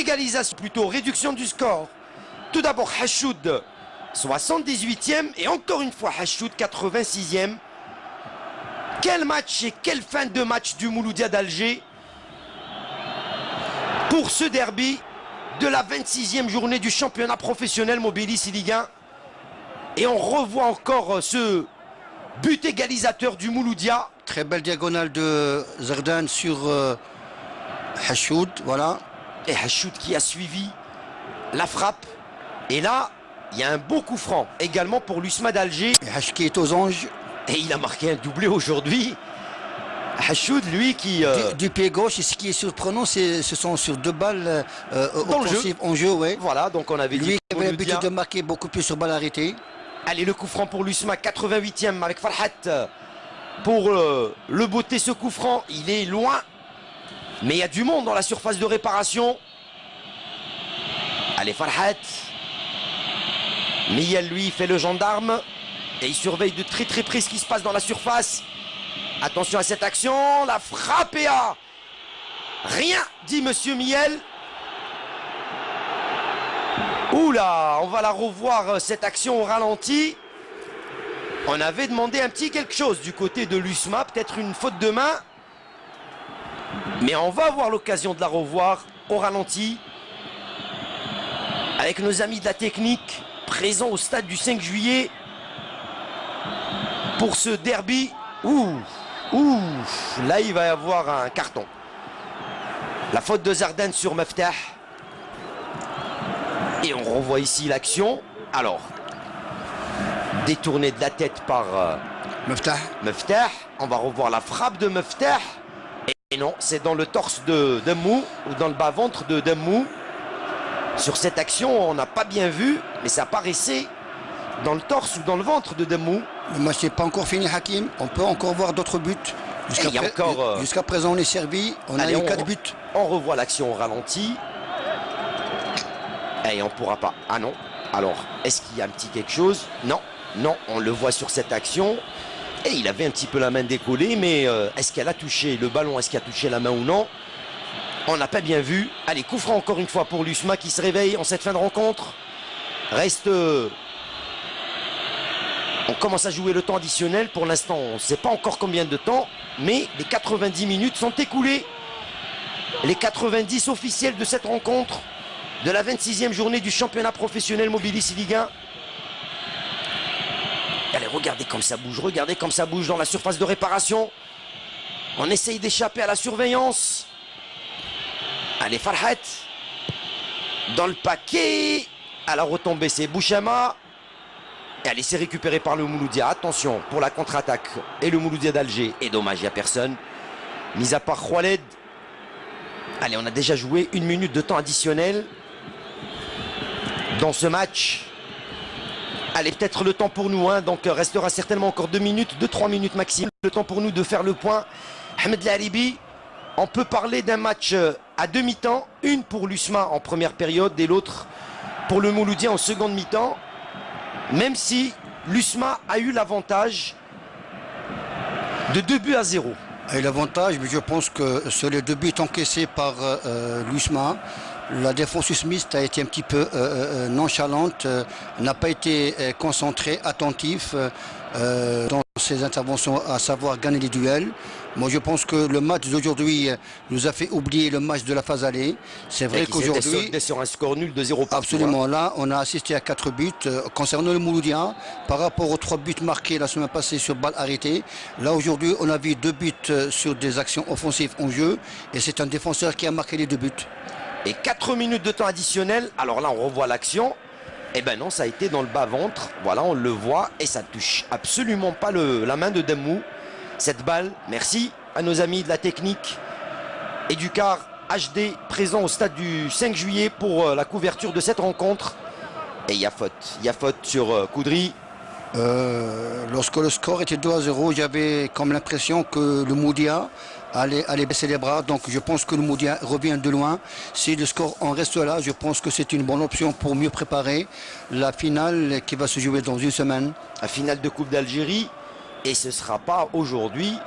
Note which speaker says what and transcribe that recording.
Speaker 1: égalisation, plutôt réduction du score. Tout d'abord Hachoud, 78e, et encore une fois Hachoud, 86e. Quel match et quelle fin de match du Mouloudia d'Alger pour ce derby de la 26e journée du championnat professionnel Mobilis Ligue 1. Et on revoit encore ce but égalisateur du Mouloudia.
Speaker 2: Très belle diagonale de Zardan sur euh, Hachoud, voilà.
Speaker 1: Et Hachoud qui a suivi la frappe. Et là, il y a un beau coup franc également pour l'USMA d'Alger.
Speaker 2: Hachoud qui est aux anges.
Speaker 1: Et il a marqué un doublé aujourd'hui. Hachoud, lui, qui...
Speaker 2: Euh, du, pied gauche, et ce qui est surprenant, ce sont sur deux balles euh, offensives en jeu. Ouais.
Speaker 1: Voilà, donc on avait
Speaker 2: lui dit... qui avait l'habitude de marquer beaucoup plus sur balle arrêtée.
Speaker 1: Allez, le coup franc pour l'USMA, 88e avec Farhat. Pour euh, le beauté, ce coup franc, il est loin. Mais il y a du monde dans la surface de réparation. Allez, Farhat. Miel, lui, fait le gendarme. Et il surveille de très très près ce qui se passe dans la surface. Attention à cette action. La frappe et à rien, dit Monsieur Miel. Oula, on va la revoir euh, cette action au ralenti. On avait demandé un petit quelque chose du côté de l'USMA, peut-être une faute de main. Mais on va avoir l'occasion de la revoir au ralenti. Avec nos amis de la technique présents au stade du 5 juillet pour ce derby. Ouh, ouh, là il va y avoir un carton. La faute de Zardan sur Meftah. Et on revoit ici l'action. Alors, détourné de la tête par euh, Meftah. On va revoir la frappe de Meftah. Et non, c'est dans le torse de Demou ou dans le bas-ventre de Demou. Sur cette action, on n'a pas bien vu, mais ça paraissait dans le torse ou dans le ventre de Demou.
Speaker 2: Le match n'est pas encore fini, Hakim. On peut encore voir d'autres buts.
Speaker 1: Euh,
Speaker 2: jusqu'à présent, on est servi. On a eu 4 buts.
Speaker 1: On revoit l'action au ralenti. Et on pourra pas. Ah non. Alors, est-ce qu'il y a un petit quelque chose? Non. Non, on le voit sur cette action. Et il avait un petit peu la main décollée, mais euh, est-ce qu'elle a touché le ballon Est-ce qu'elle a touché la main ou non? On n'a pas bien vu. Allez, coup franc encore une fois pour l'USMA qui se réveille en cette fin de rencontre. Reste... Euh, on commence à jouer le temps additionnel. Pour l'instant, on ne sait pas encore combien de temps, mais les 90 minutes sont écoulées. Les 90 officiels de cette rencontre de la 26e journée du championnat professionnel Mobilis Ligue 1. Regardez comme ça bouge, regardez comme ça bouge dans la surface de réparation. On essaye d'échapper à la surveillance. Allez, Farhat. Dans le paquet. À la retombée, c'est Bouchama. Et allez, c'est récupéré par le Mouloudia. Attention pour la contre-attaque. Et le Mouloudia d'Alger. Et dommage, il n'y a personne. Mis à part Khaled. Allez, on a déjà joué une minute de temps additionnel dans ce match. Allez, peut-être le temps pour nous, hein, donc restera certainement encore deux minutes, deux, trois minutes maximum. Le temps pour nous de faire le point. Ahmed Laribi, on peut parler d'un match euh, à demi-temps, une pour l'USMA en première période et l'autre pour le Mouloudien en seconde mi-temps. Même si l'USMA a eu l'avantage de deux buts à zéro.
Speaker 2: Et l'avantage, je pense que sur les deux buts encaissés par euh, euh, l'USMA, la défense Smith a été un petit peu euh, euh, nonchalante, euh, n'a pas été concentrée, attentif dans ses interventions, à savoir gagner les duels. Moi, je pense que le match d'aujourd'hui nous a fait oublier le match de la phase allée. C'est vrai qu'aujourd'hui...
Speaker 1: sur un score nul de 0
Speaker 2: Absolument. Hein. Là, on a assisté à 4 buts. concernant le Mouloudia, par rapport aux 3 buts marqués la semaine passée sur balle arrêtée, là, aujourd'hui, on a vu 2 buts sur des actions offensives en jeu. Et c'est un défenseur qui a marqué les 2 buts.
Speaker 1: Et 4 minutes de temps additionnel. Alors là, on revoit l'action. Eh ben non, ça a été dans le bas-ventre. Voilà, on le voit. Et ça touche absolument pas la main de Demou. Cette balle, merci à nos amis de la technique. Et du car HD présent au stade du 5 juillet pour euh, la couverture de cette rencontre. Et il y a faute. Il y a faute sur euh, Coudry.
Speaker 2: Euh, lorsque le score était 2 à 0, j'avais comme l'impression que le Moudia allait, baisser les bras. Donc je pense que le Moudia revient de loin. Si le score en reste là, je pense que c'est une bonne option pour mieux préparer la finale qui va se jouer dans une semaine.
Speaker 1: La finale de Coupe d'Algérie. Et ce ne sera pas aujourd'hui